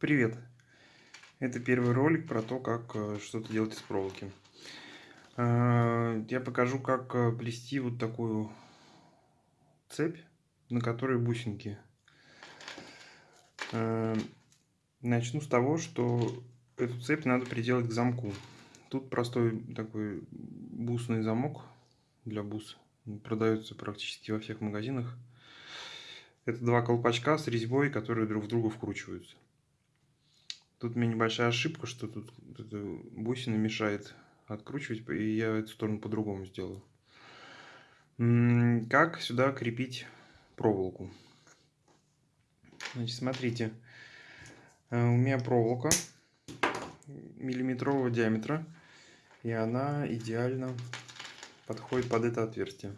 Привет! Это первый ролик про то, как э, что-то делать из проволоки. Э, я покажу, как э, плести вот такую цепь, на которой бусинки. Начну с того, что эту цепь надо приделать к замку. Тут простой такой бусный замок для бус. Продается практически во всех магазинах. Это два колпачка с резьбой, которые друг в друга вкручиваются. Тут у меня небольшая ошибка, что тут бусина мешает откручивать, и я эту сторону по-другому сделаю. Как сюда крепить проволоку? Значит, смотрите, э, у меня проволока миллиметрового диаметра, и она идеально подходит под это отверстие.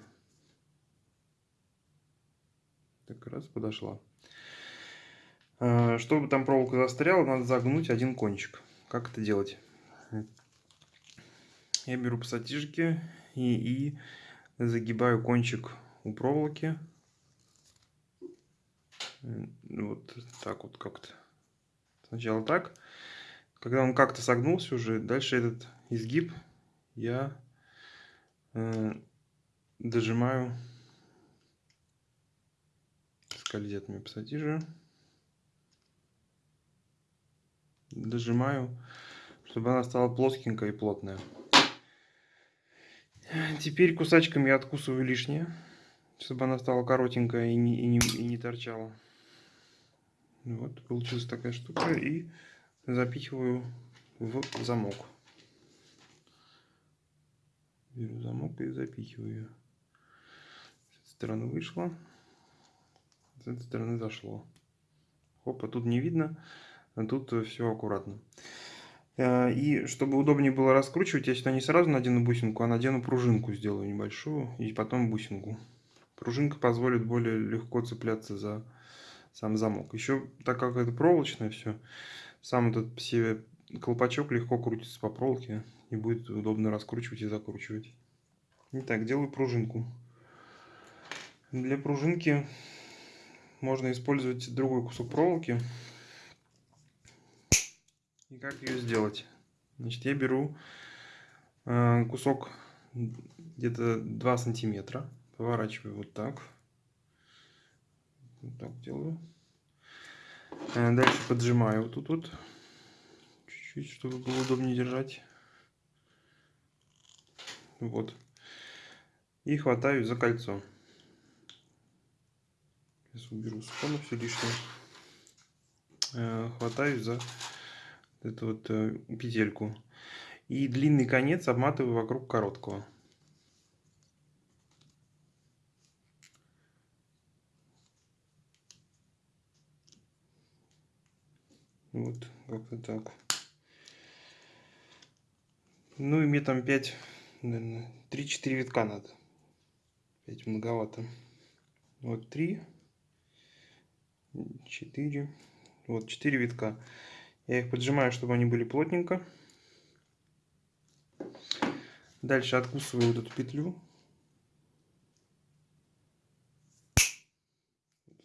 Так раз подошла. Э, чтобы там проволока застряла, надо загнуть один кончик. Как это делать? Я беру пассатижики и, и загибаю кончик у проволоки. Вот так вот как-то. Сначала так. Когда он как-то согнулся уже, дальше этот изгиб я э, дожимаю скользят мне пассатижи дожимаю, чтобы она стала плоскенькая и плотная. Теперь кусачками я откусываю лишнее, чтобы она стала коротенькая и не, и не, и не торчала. Вот, получилась такая штука. И запихиваю в замок. Беру замок и запихиваю. С этой стороны вышло, с этой стороны зашло. Опа, тут не видно. А тут все аккуратно. Э, и чтобы удобнее было раскручивать, я сюда не сразу надену бусинку, а надену пружинку, сделаю небольшую, и потом бусинку. Пружинка позволит более легко цепляться за сам замок. Еще, так как это проволочное все, сам этот все колпачок легко крутится по проволоке, и будет удобно раскручивать и закручивать. Итак, делаю пружинку. Для пружинки можно использовать другой кусок проволоки. И как ее сделать? Значит, я беру э, кусок где-то 2 сантиметра, поворачиваю вот так. Вот так делаю. Э, дальше поджимаю вот тут вот. Чуть-чуть, чтобы было удобнее держать. Вот. И хватаю за кольцо. Сейчас уберу с все лишнее. Э, хватаю за эту вот э, петельку. И длинный конец обматываю вокруг короткого. Вот, как-то так. Ну и мне там 5, наверное, 3-4 витка надо. 5 многовато. Вот 3, 4, вот 4 витка. Я их поджимаю, чтобы они были плотненько. Дальше откусываю вот эту петлю.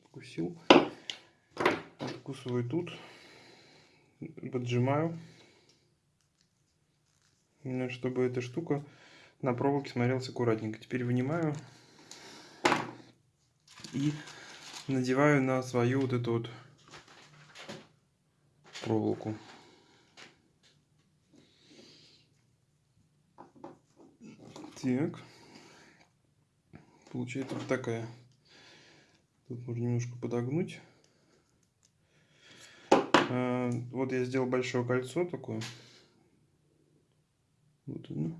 Откусил. Откусываю тут. Поджимаю. Чтобы эта штука на проволоке смотрелась аккуратненько. Теперь вынимаю. И надеваю на свою вот эту вот проволоку. Так. Получается вот такая. Тут можно немножко подогнуть. А, вот я сделал большое кольцо такое. Вот оно.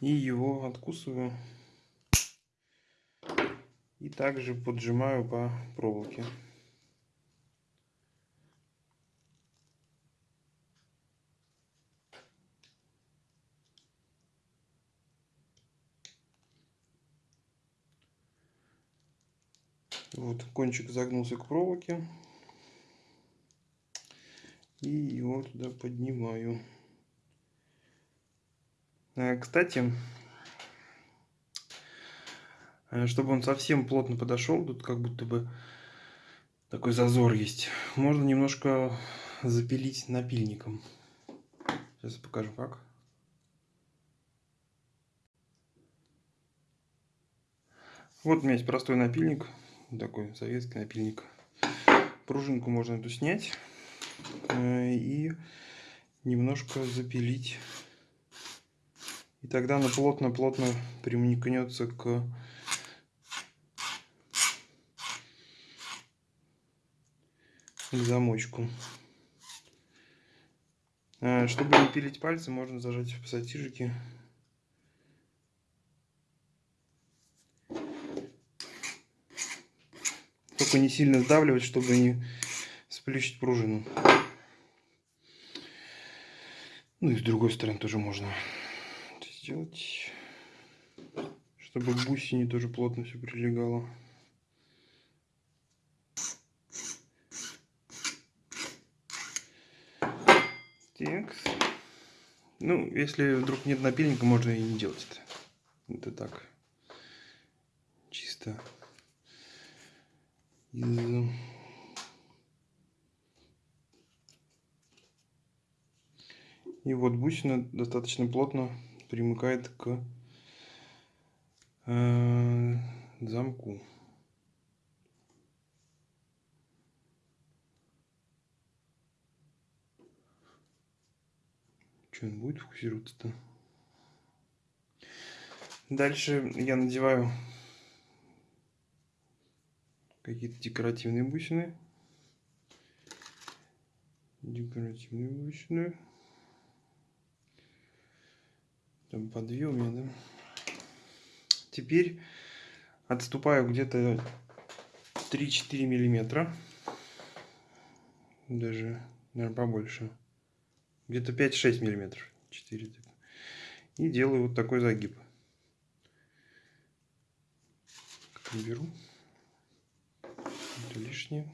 И его откусываю. И также поджимаю по проволоке. Вот кончик загнулся к проволоке. И его туда поднимаю. Э, кстати, чтобы он совсем плотно подошел, тут как будто бы такой зазор есть. Можно немножко запилить напильником. Сейчас я покажу как. Вот у меня есть простой напильник, такой советский напильник. Пружинку можно эту снять э, и немножко запилить. И тогда она плотно-плотно примкнется к к замочку. Э, чтобы не пилить пальцы, можно зажать в пассатижики. Только не сильно сдавливать, чтобы не сплющить пружину. Ну и с другой стороны тоже можно сделать, чтобы к бусине тоже плотно все прилегало. Так. Ну, если вдруг нет напильника, можно и не делать это. Это так. Чисто из... И вот бусина достаточно плотно примыкает к э, замку. Что он будет фокусироваться-то? Дальше я надеваю какие-то декоративные бусины. Декоративные бусины. Там по две у меня, да? Теперь отступаю где-то 3-4 миллиметра. Даже, наверное, побольше. Где-то 5-6 миллиметров. 4. И делаю вот такой загиб. Беру. Это лишнее.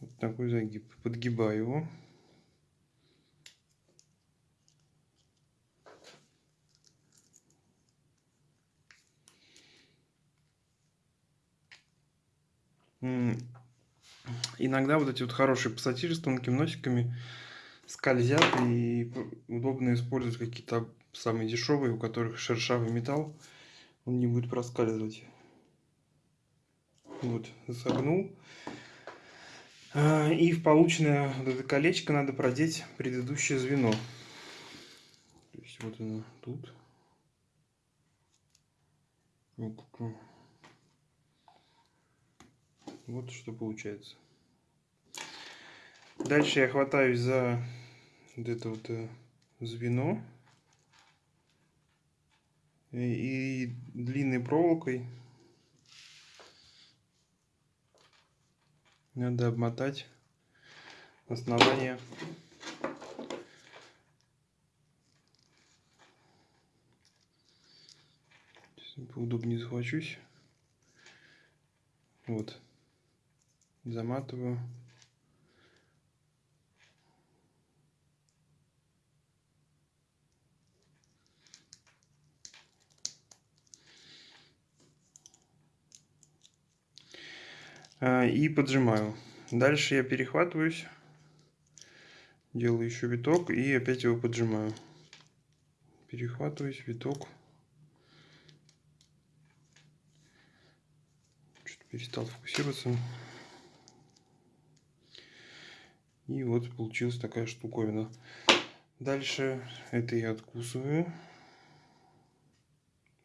Вот такой загиб. Подгибаю его. Иногда вот эти вот хорошие пассатижи с тонкими носиками скользят и удобно использовать какие-то самые дешевые, у которых шершавый металл, он не будет проскальзывать. Вот, согнул. А, и в полученное вот это колечко надо продеть предыдущее звено. То есть вот оно тут. Вот что получается. Дальше я хватаюсь за вот это вот э, звено. И, и длинной проволокой надо обмотать основание. Поудобнее захвачусь вот. Заматываю и поджимаю. Дальше я перехватываюсь, делаю еще виток и опять его поджимаю. Перехватываюсь, виток. Что-то перестал фокусироваться. И вот получилась такая штуковина. Дальше это я откусываю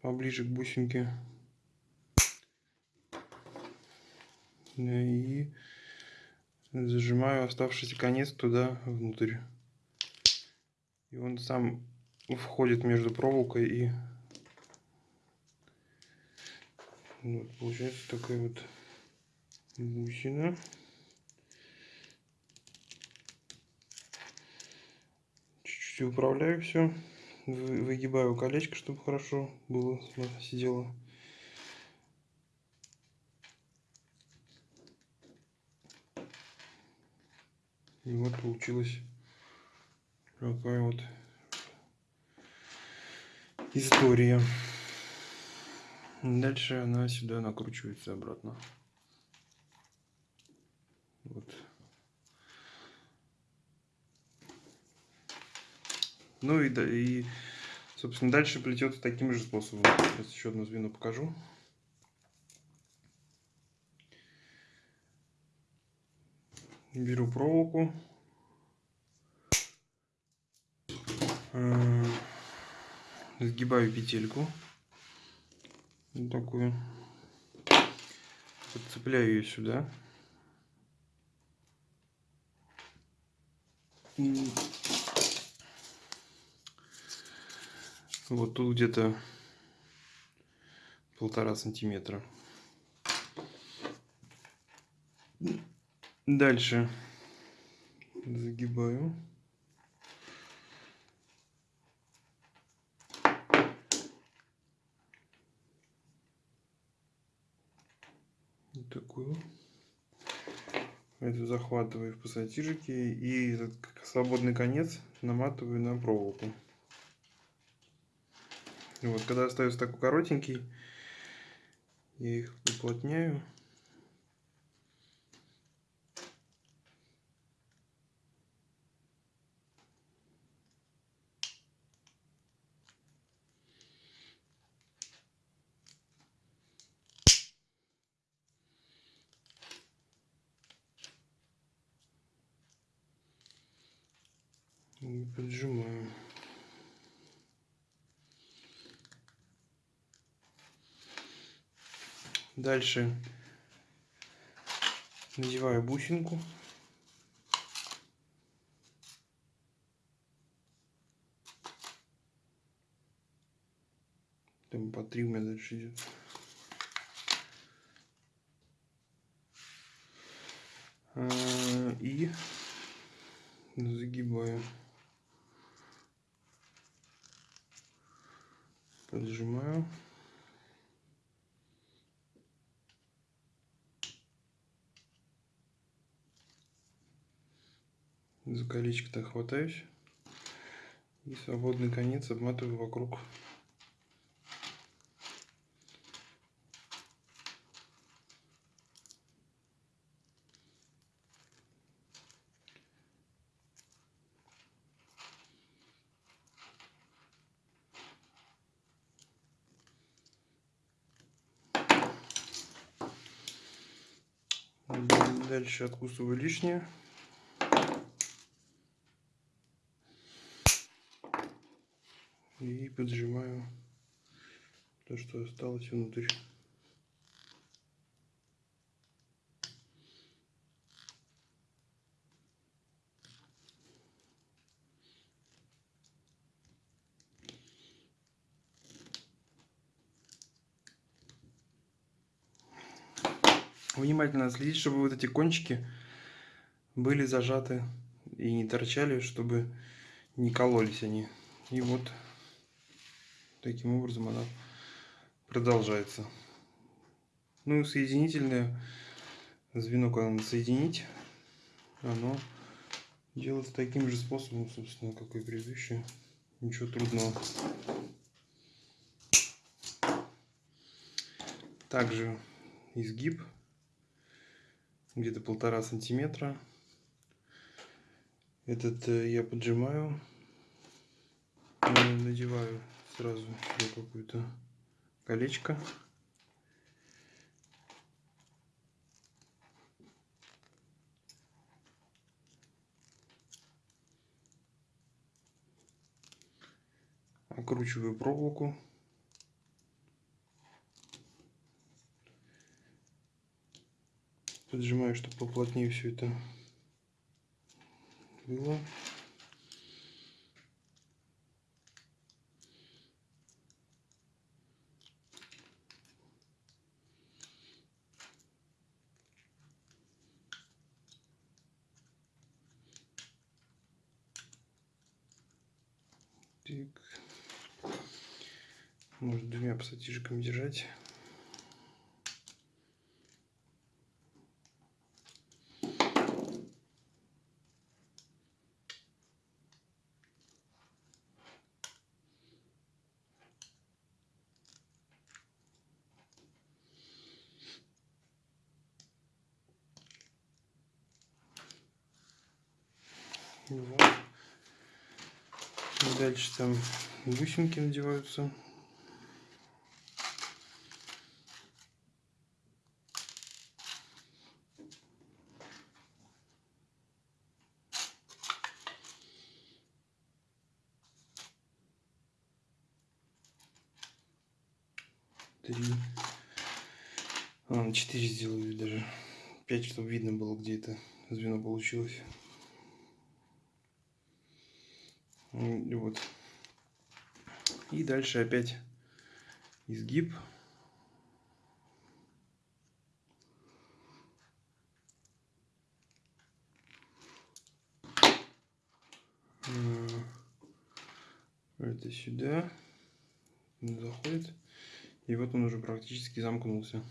поближе к бусинке. И зажимаю оставшийся конец туда внутрь. И он сам входит между проволокой и вот, получается такая вот бусина. Чуть-чуть управляю все. Выгибаю колечко, чтобы хорошо было сидело. И вот получилась такая вот история. Дальше она сюда накручивается обратно. Вот. Ну и, да, и, собственно, дальше плетется таким же способом. Сейчас еще одно звено покажу. Беру проволоку. Э, сгибаю петельку. Вот такую. Подцепляю ее сюда. Вот тут где-то полтора сантиметра. Дальше загибаю. Вот такую. Это захватываю в пассатижики и этот свободный конец наматываю на проволоку. Вот, когда остается такой коротенький, я их уплотняю. И поджимаю. Дальше надеваю бусинку. Там по три у меня дальше идет. А, и загибаю. Поджимаю. За колечко-то хватаюсь. И свободный конец обматываю вокруг. Дальше откусываю лишнее. и поджимаю то, что осталось внутрь. Внимательно следить, чтобы вот эти кончики были зажаты и не торчали, чтобы не кололись они. И вот Таким образом она продолжается. Ну и соединительное звено, когда надо соединить, оно делается таким же способом, собственно, как и предыдущее. Ничего трудного. Также изгиб где-то полтора сантиметра. Этот э, я поджимаю, надеваю сразу какое-то колечко. Окручиваю проволоку. Поджимаю, чтобы поплотнее все это было. Так. Может двумя пассатижиками держать. Дальше там бусинки надеваются. Три. А, четыре сделаю даже. Пять, чтобы видно было, где это звено получилось. И вот. И дальше опять изгиб. Это сюда заходит. И вот он уже практически замкнулся.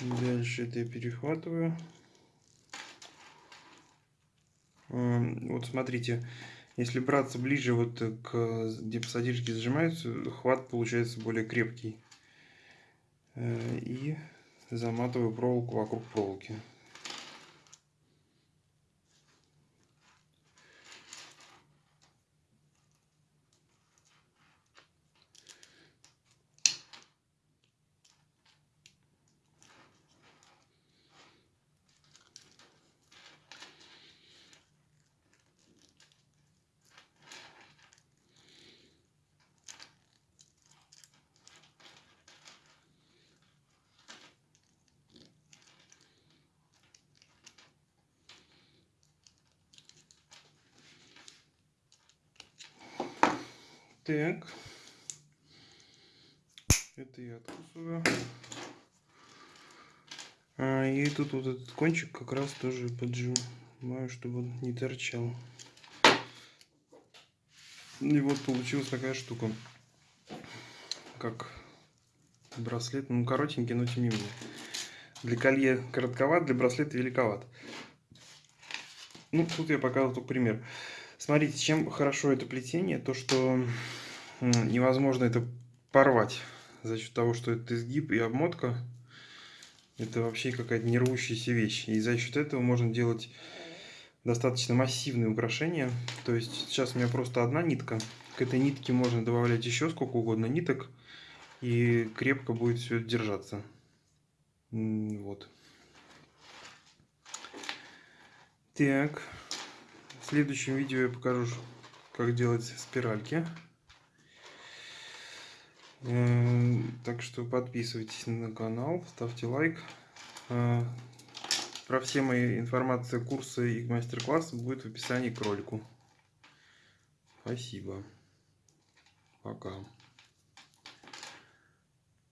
Дальше это я перехватываю. Вот смотрите, если браться ближе вот к где пассатижки зажимаются, хват получается более крепкий. Э, и заматываю проволоку вокруг проволоки. Так. Это я откусываю. А, и тут вот этот кончик как раз тоже поджимаю, чтобы он не торчал. И вот получилась такая штука. Как браслет. Ну, коротенький, но тем не менее. Для колье коротковат, для браслета великоват. Ну, тут я показывал только пример. Смотрите, чем хорошо это плетение, то что невозможно это порвать за счет того, что это изгиб и обмотка. Это вообще какая-то не рвущаяся вещь. И за счет этого можно делать достаточно массивные украшения. То есть сейчас у меня просто одна нитка. К этой нитке можно добавлять еще сколько угодно ниток. И крепко будет все держаться. Вот. Так. В следующем видео я покажу, как делать спиральки. Так что подписывайтесь на канал, ставьте лайк. Э, про все мои информации, курсы и мастер-классы будет в описании к ролику. Спасибо. Пока.